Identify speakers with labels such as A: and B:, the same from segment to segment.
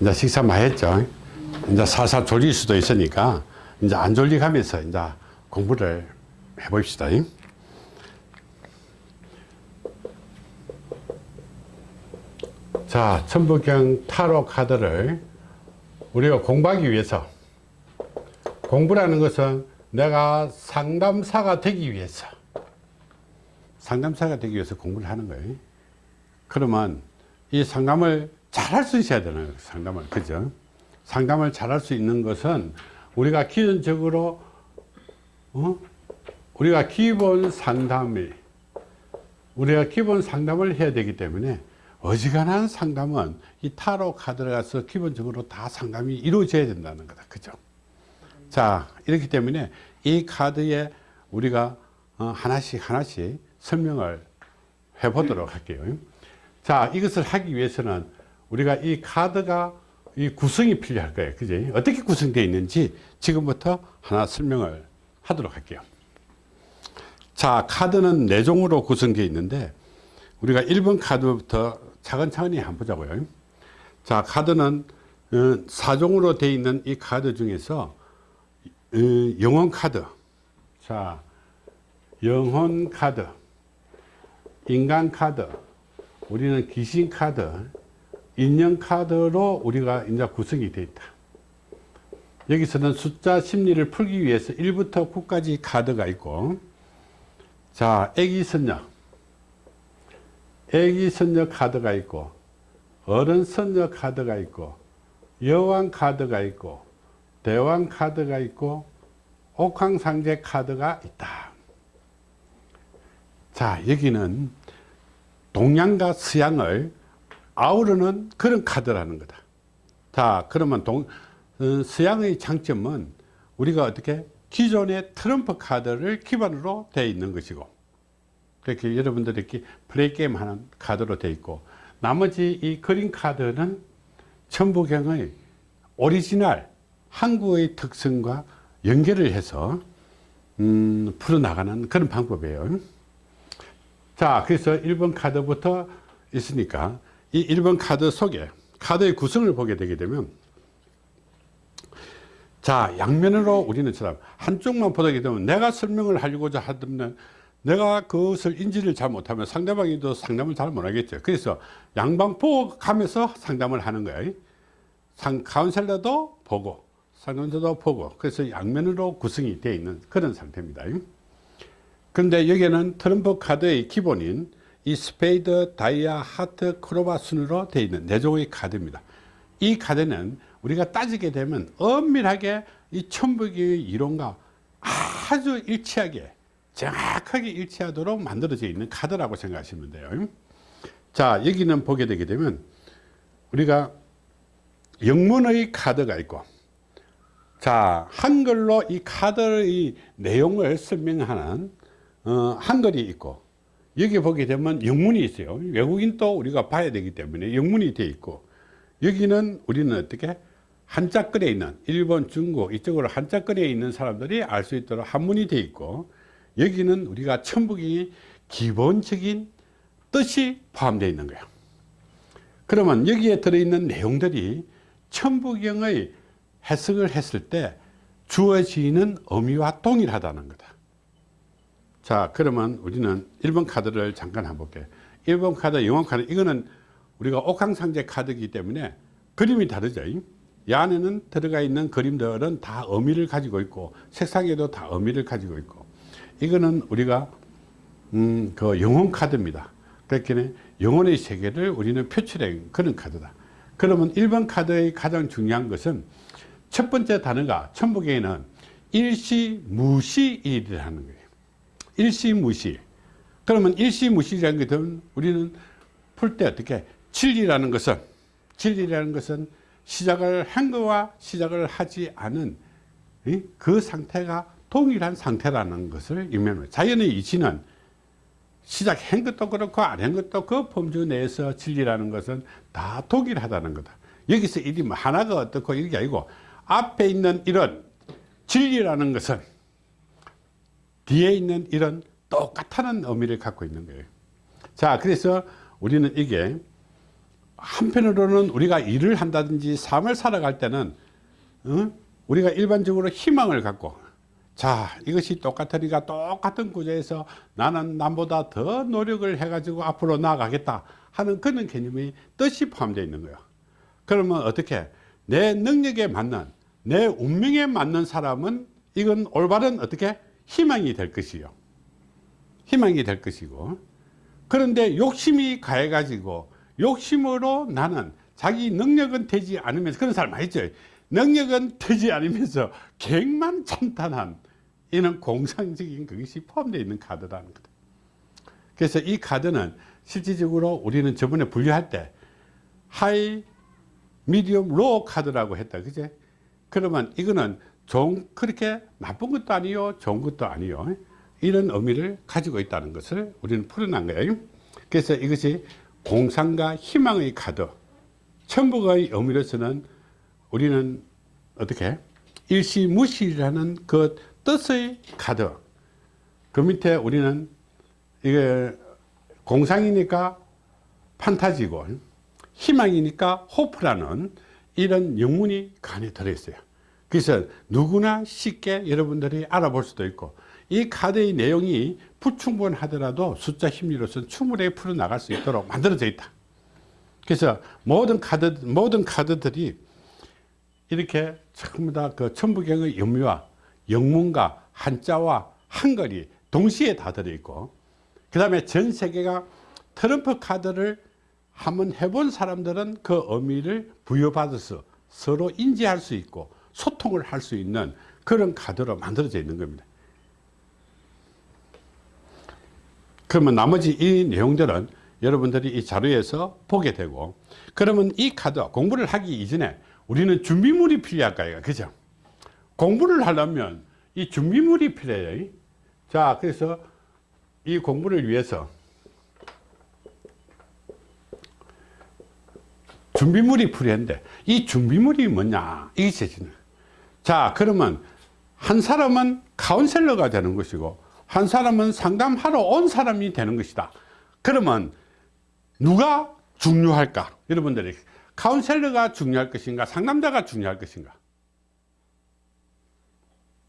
A: 이제 식사 많이 했죠. 이제 살살 졸릴 수도 있으니까 이제 안 졸리가면서 이제 공부를 해봅시다. 자, 천부경 타로 카드를 우리가 공부하기 위해서 공부라는 것은 내가 상담사가 되기 위해서 상담사가 되기 위해서 공부를 하는 거예요. 그러면 이 상담을 잘할 수 있어야 되는 거예요. 상담을. 그죠? 상담을 잘할 수 있는 것은 우리가 기본적으로 어? 우리가 기본 상담이 우리가 기본 상담을 해야 되기 때문에 어지간한 상담은 이 타로 카드를 가서 기본적으로 다 상담이 이루어져야 된다는 거다. 그죠? 자, 이렇기 때문에 이 카드에 우리가 어, 하나씩 하나씩 설명을 해 보도록 할게요. 자, 이것을 하기 위해서는 우리가 이 카드가 이 구성이 필요할 거예요. 그지? 어떻게 구성되어 있는지 지금부터 하나 설명을 하도록 할게요. 자, 카드는 네 종으로 구성되어 있는데 우리가 1번 카드부터 차근차근히 한번 보자고요. 자, 카드는 4종으로 되어 있는 이 카드 중에서 어, 영혼 카드. 자, 영혼 카드, 인간 카드, 우리는 귀신 카드, 인형 카드로 우리가 이제 구성이 되어 있다. 여기서는 숫자 심리를 풀기 위해서 1부터 9까지 카드가 있고, 자, 애기 선녀. 애기 선녀 카드가 있고, 어른 선녀 카드가 있고, 여왕 카드가 있고, 대왕 카드가 있고, 옥황상제 카드가 있다. 자, 여기는 동양과 서양을 아우르는 그런 카드라는 거다. 자, 그러면 동, 어, 서양의 장점은 우리가 어떻게 기존의 트럼프 카드를 기반으로 되어 있는 것이고 그렇게 여러분들이 이렇게 플레이 게임 하는 카드로 되어 있고 나머지 이 그린 카드는 천부경의 오리지널 한국의 특성과 연결을 해서 음, 풀어나가는 그런 방법이에요. 자, 그래서 1번 카드부터 있으니까 이 1번 카드 속에 카드의 구성을 보게 되게 되면 자, 양면으로 우리는 처럼 한쪽만 보게 되면 내가 설명을 하려고자 하면 내가 그것을 인지를 잘 못하면 상대방이 또 상담을 잘 못하겠죠. 그래서 양방 보고 가면서 상담을 하는 거예요. 상, 카운셀러도 보고 상담자도 보고 그래서 양면으로 구성이 되어 있는 그런 상태입니다. 그런데 여기에는 트럼프 카드의 기본인 이 스페이드, 다이아, 하트, 크로바 순으로 되어 있는 네 종의 카드입니다. 이 카드는 우리가 따지게 되면 엄밀하게 이 천부기의 이론과 아주 일치하게 정확하게 일치하도록 만들어져 있는 카드라고 생각하시면 돼요. 자, 여기는 보게 되게 되면 우리가 영문의 카드가 있고 자, 한글로 이 카드의 내용을 설명하는 어, 한글이 있고 여기 보게 되면 영문이 있어요. 외국인도 우리가 봐야 되기 때문에 영문이 되어 있고 여기는 우리는 어떻게 한자글에 있는 일본, 중국 이쪽으로 한자글에 있는 사람들이 알 수 있도록 한문이 되어 있고 여기는 우리가 천북이 기본적인 뜻이 포함되어 있는 거예요. 그러면 여기에 들어있는 내용들이 천부경의 해석을 했을 때 주어지는 의미와 동일하다는 거다. 자, 그러면 우리는 1번 카드를 잠깐 한번 볼게요. 1번 카드, 영원 카드, 이거는 우리가 옥황상제 카드이기 때문에 그림이 다르죠. 이 안에는 들어가 있는 그림들은 다 의미를 가지고 있고, 색상에도 다 의미를 가지고 있고, 이거는 우리가, 음, 그 영혼 카드입니다. 그렇기 영혼의 세계를 우리는 표출해 그런 카드다. 그러면 1번 카드의 가장 중요한 것은 첫 번째 단어가 천북에는 일시 무시일이라는 거예요. 일시무시. 그러면 일시무시라는 것은 우리는 풀 때 어떻게 진리라는 것은 진리라는 것은 시작을 한 거와 시작을 하지 않은 그 상태가 동일한 상태라는 것을 의미합니다. 자연의 이치는 시작한 것도 그렇고 안 한 것도 그 범주 내에서 진리라는 것은 다 동일하다는 거다. 여기서 일이 뭐 하나가 어떻고 이게 아니고 앞에 있는 이런 진리라는 것은 뒤에 있는 이런 똑같다는 의미를 갖고 있는 거예요. 자, 그래서 우리는 이게 한편으로는 우리가 일을 한다든지 삶을 살아갈 때는 어? 우리가 일반적으로 희망을 갖고 자 이것이 똑같으니까 똑같은 구조에서 나는 남보다 더 노력을 해 가지고 앞으로 나아가겠다 하는 그런 개념이 뜻이 포함되어 있는 거예요 그러면 어떻게 내 능력에 맞는 내 운명에 맞는 사람은 이건 올바른 어떻게 희망이 될 것이요. 희망이 될 것이고. 그런데 욕심이 가해 가지고 욕심으로 나는 자기 능력은 되지 않으면서 그런 사람 많이 있죠. 능력은 되지 않으면서 객만 찬탄한 이는 공상적인 그것이 포함되어 있는 카드라는 거다. 그래서 이 카드는 실질적으로 우리는 저번에 분류할 때 high medium low 카드라고 했다. 그제? 그러면 이거는 좋은 그렇게 나쁜 것도 아니요 좋은 것도 아니요. 이런 의미를 가지고 있다는 것을 우리는 풀어난 거예요. 그래서 이것이 공상과 희망의 카드 천국의 의미로서는 우리는 어떻게 일시무시라는 그 뜻의 카드 그 밑에 우리는 이게 공상이니까 판타지고 희망이니까 호프라는 이런 영문이 그 안에 들어있어요 그래서 누구나 쉽게 여러분들이 알아볼 수도 있고 이 카드의 내용이 불충분하더라도 숫자 심리로서는 충분히 풀어나갈 수 있도록 만들어져 있다. 그래서 모든 카드 모든 카드들이 이렇게 전부 다그 천부경의 의미와 영문과 한자와 한글이 동시에 다 들어있고 그 다음에 전 세계가 트럼프 카드를 한번 해본 사람들은 그 의미를 부여받아서 서로 인지할 수 있고 소통을 할 수 있는 그런 카드로 만들어져 있는 겁니다. 그러면 나머지 이 내용들은 여러분들이 이 자료에서 보게 되고 그러면 이 카드 공부를 하기 이전에 우리는 준비물이 필요할까요? 그죠? 공부를 하려면 이 준비물이 필요해요. 자 그래서 이 공부를 위해서 준비물이 필요한데 이 준비물이 뭐냐? 이게 제시는 자 그러면 한 사람은 카운셀러가 되는 것이고 한 사람은 상담하러 온 사람이 되는 것이다. 그러면 누가 중요할까? 여러분들이 카운셀러가 중요할 것인가 상담자가 중요할 것인가?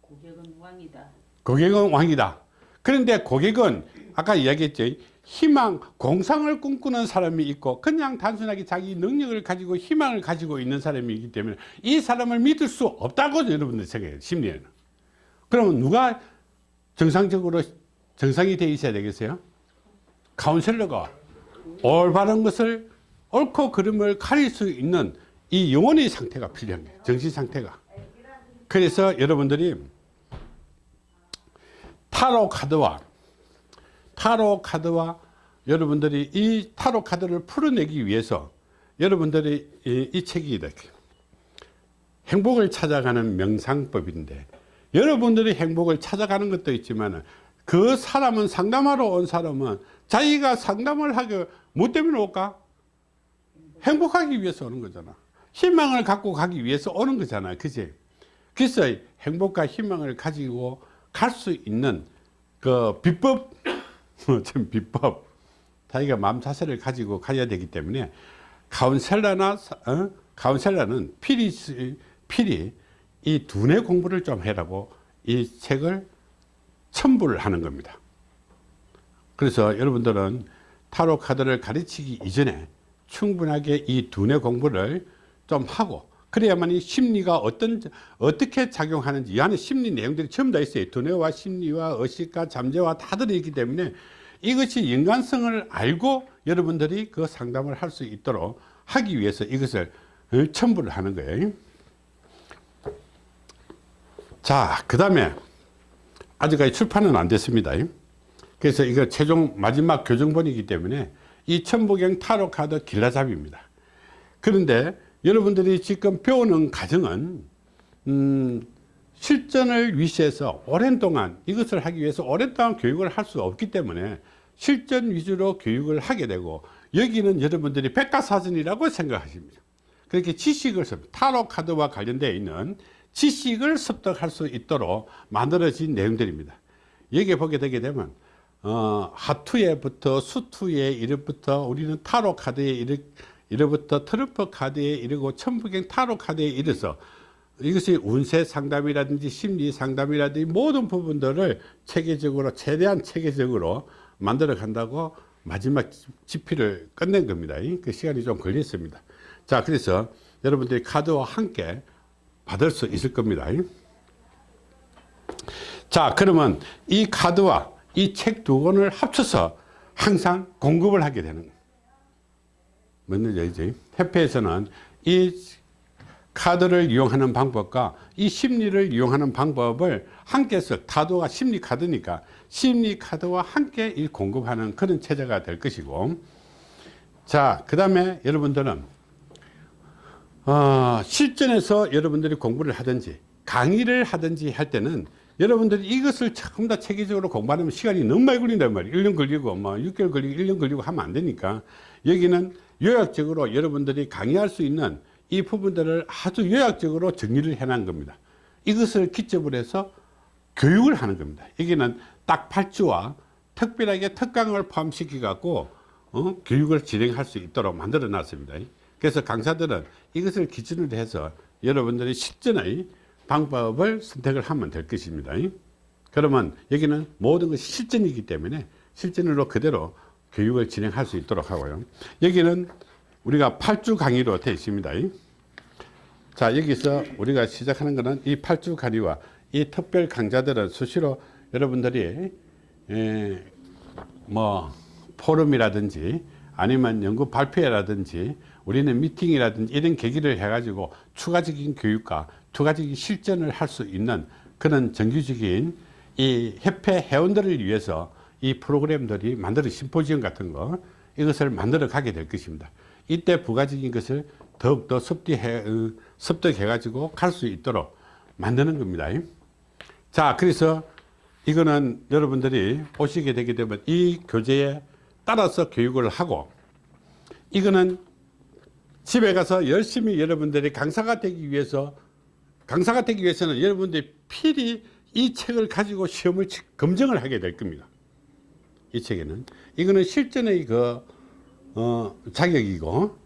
B: 고객은 왕이다.
A: 고객은 왕이다. 그런데 고객은 아까 이야기했죠 희망 공상을 꿈꾸는 사람이 있고 그냥 단순하게 자기 능력을 가지고 희망을 가지고 있는 사람이 있기 때문에 이 사람을 믿을 수 없다고 여러분들 생각해요 심리에는. 그러면 누가 정상적으로 정상이 되어 있어야 되겠어요? 카운셀러가 올바른 것을 옳고 그름을 가릴 수 있는 이 영혼의 상태가 필요한 거예요 정신 상태가. 그래서 여러분들이 타로 카드와 타로 카드와 여러분들이 이 타로 카드를 풀어내기 위해서 여러분들이 이, 이 책이 이렇게 행복을 찾아가는 명상법인데 여러분들이 행복을 찾아가는 것도 있지만 그 사람은 상담하러 온 사람은 자기가 상담을 하기 뭐 때문에 올까? 행복하기 위해서 오는 거잖아 희망을 갖고 가기 위해서 오는 거잖아 그지? 그래서 행복과 희망을 가지고 갈 수 있는 그 비법 좀 비법 자기가 마음 자세를 가지고 가야 되기 때문에 카운셀러나 어? 카운셀러는 필히 필히 이 두뇌 공부를 좀 해라고 이 책을 첨부를 하는 겁니다 그래서 여러분들은 타로 카드를 가르치기 이전에 충분하게 이 두뇌 공부를 좀 하고 그래야만 이 심리가 어떤 어떻게 작용하는지 이 안에 심리 내용들이 전부 다 있어요. 두뇌와 심리와 의식과 잠재와 다 들어있기 때문에 이것이 인간성을 알고 여러분들이 그 상담을 할 수 있도록 하기 위해서 이것을 첨부를 하는 거예요. 자 그 다음에 아직까지 출판은 안 됐습니다. 그래서 이거 최종 마지막 교정본이기 때문에 이 천부경 타로 카드 길라잡이입니다. 그런데 여러분들이 지금 배우는 과정은 음, 실전을 위시해서 오랜 동안 이것을 하기 위해서 오랫동안 교육을 할 수 없기 때문에 실전 위주로 교육을 하게 되고 여기는 여러분들이 백과사전이라고 생각하십니다. 그렇게 지식을 타로 카드와 관련되어 있는 지식을 습득할 수 있도록 만들어진 내용들입니다. 여기에 보게 되게 되면 어, 하투에부터 수투에 이름부터 우리는 타로 카드에 이렇게 이로부터 트럼프 카드에 이르고 천부경 타로 카드에 이르서 이것이 운세 상담이라든지 심리 상담이라든지 모든 부분들을 체계적으로 최대한 체계적으로 만들어 간다고 마지막 집필을 끝낸 겁니다. 그 시간이 좀 걸렸습니다. 자, 그래서 여러분들이 카드와 함께 받을 수 있을 겁니다. 자, 그러면 이 카드와 이 책 두 권을 합쳐서 항상 공급을 하게 되는 뭔지 알지? 협회에서는 이 카드를 이용하는 방법과 이 심리를 이용하는 방법을 함께 해서 카드가 심리 카드니까 심리 카드와 함께 이 공급하는 그런 체제가 될 것이고 자, 그 다음에 여러분들은 어, 실전에서 여러분들이 공부를 하든지 강의를 하든지 할 때는 여러분들이 이것을 전부 다 체계적으로 공부하면 시간이 너무 많이 걸린단 말이에요 1년 걸리고 뭐 6개월 걸리고 1년 걸리고 하면 안 되니까 여기는 요약적으로 여러분들이 강의할 수 있는 이 부분들을 아주 요약적으로 정리를 해 놓은 겁니다. 이것을 기점으로 해서 교육을 하는 겁니다. 여기는 딱 8주와 특별하게 특강을 포함시켜 갖고 어? 교육을 진행할 수 있도록 만들어 놨습니다. 그래서 강사들은 이것을 기준으로 해서 여러분들이 실전의 방법을 선택을 하면 될 것입니다. 그러면 여기는 모든 것이 실전이기 때문에 실전으로 그대로 교육을 진행할 수 있도록 하고요. 여기는 우리가 8주 강의로 되어 있습니다. 자 여기서 우리가 시작하는 것은 이 8주 강의와 이 특별 강좌들은 수시로 여러분들이 에, 뭐 포럼이라든지 아니면 연구 발표회라든지 우리는 미팅이라든지 이런 계기를 해 가지고 추가적인 교육과 추가적인 실전을 할 수 있는 그런 정규적인 이 협회 회원들을 위해서 이 프로그램들이 만들어 심포지엄 같은 거 이것을 만들어 가게 될 것입니다. 이때 부가적인 것을 더욱더 습득해, 어, 습득해 가지고 갈 수 있도록 만드는 겁니다. 자 그래서 이거는 여러분들이 오시게 되게 되면 이 교재에 따라서 교육을 하고 이거는 집에 가서 열심히 여러분들이 강사가 되기 위해서 강사가 되기 위해서는 여러분들이 필히 이 책을 가지고 시험을 치- 검증을 하게 될 겁니다 이 책에는. 이거는 실전의 그 어, 자격이고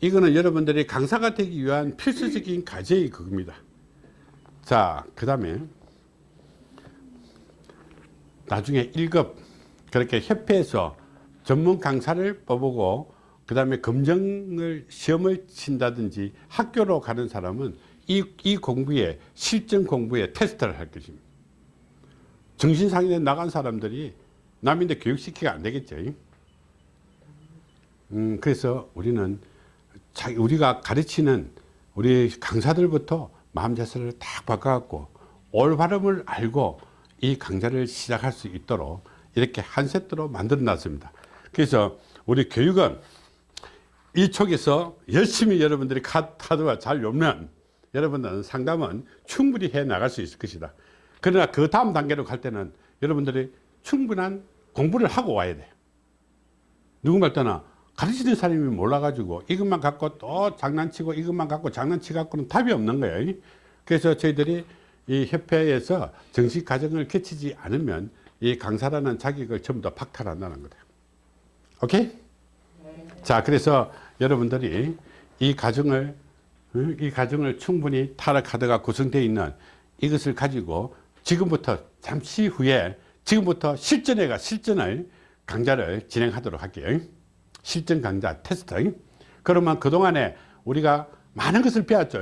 A: 이거는 여러분들이 강사가 되기 위한 필수적인 과제의 그겁니다. 자그 다음에 나중에 1급 그렇게 협회에서 전문 강사를 뽑고 그 다음에 검정을 시험을 친다든지 학교로 가는 사람은 이, 이 공부에 실전 공부에 테스트를 할 것입니다. 정신상에 나간 사람들이 남인데 교육시키가 안 되겠죠. 음, 그래서 우리는 자기, 우리가 가르치는 우리 강사들부터 마음 자세를 딱 바꿔갖고 올바름을 알고 이 강좌를 시작할 수 있도록 이렇게 한 세트로 만들어 놨습니다. 그래서 우리 교육은 이쪽에서 열심히 여러분들이 카- 카드와 잘 엮는 여러분들은 상담은 충분히 해 나갈 수 있을 것이다. 그러나 그 다음 단계로 갈 때는 여러분들이 충분한 공부를 하고 와야 돼요 누구 말따나 가르치는 사람이 몰라가지고 이것만 갖고 또 장난치고 이것만 갖고 장난치 갖고는 답이 없는 거예요. 그래서 저희들이 이 협회에서 정식 과정을 거치지 않으면 이 강사라는 자격을 전부 다 박탈한다는 거다. 오케이? 자 그래서 여러분들이 이 과정을 어, 이 과정을 충분히 타락 카드가 구성되어 있는 이것을 가지고 지금부터 잠시 후에 지금부터 실전에가 실전을 강좌를 진행하도록 할게요 실전 강좌 테스트 그러면 그동안에 우리가 많은 것을 배웠죠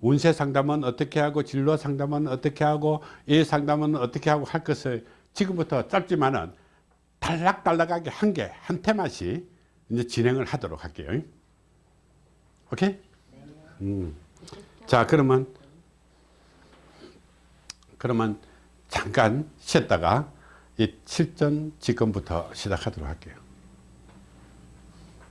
A: 운세 상담은 어떻게 하고 진로 상담은 어떻게 하고 이 상담은 어떻게 하고 할 것을 지금부터 짧지만은 달락달락하게 한 개 한 테마씩 이제 진행을 하도록 할게요 오케이? 음. 자 그러면 그러면 잠깐 쉬었다가 이 실전 지금부터 시작하도록 할게요